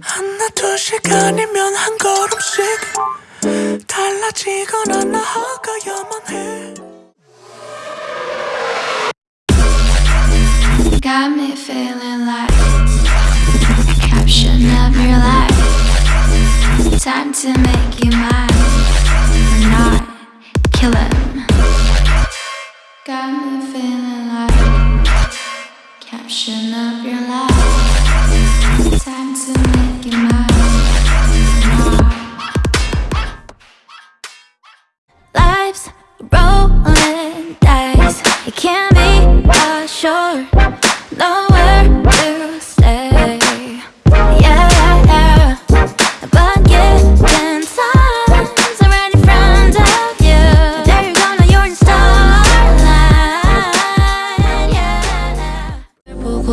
하나 두 시간이면 한 걸음씩 달라지거나 나아가야만 해. Got me feeling like of your life. Time to make you mine or not. Kill him. Got me feeling like caption of your life. Time to make you mine. Life's rolling dice. It can't be assured. Nowhere to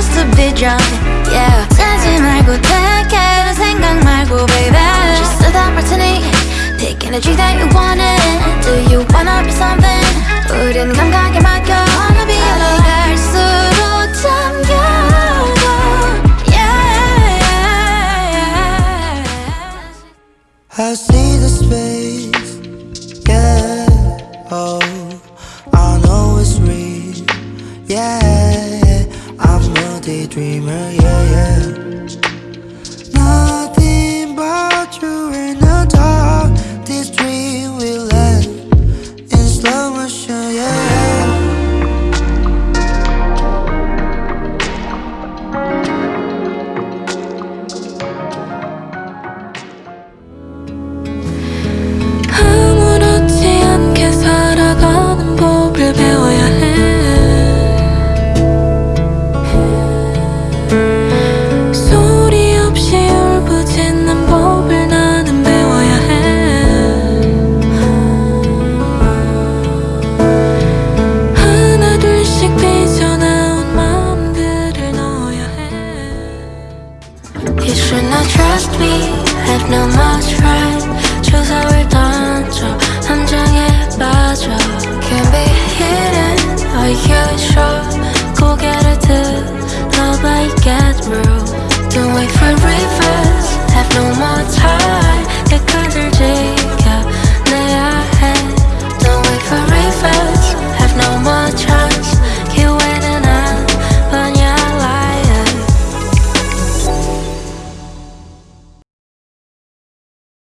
just to be drunk. Yeah. 짜지 말고 take it. 생각 말고, baby. Just a that martini. Pick energy that you wanted. Do you wanna be something? 우린 감각에 맡겨. Wanna be alone. 갈수록 잠겨가. Yeah. I see the space, Yeah, yeah. Nothing but you in the You should not trust me, have no more friends. Choose how we're done, so I'm drunk about. Can't be hidden, I are you sure? Go get it too, nobody get through. Don't wait for reverse, have no more time. Get cut your jig,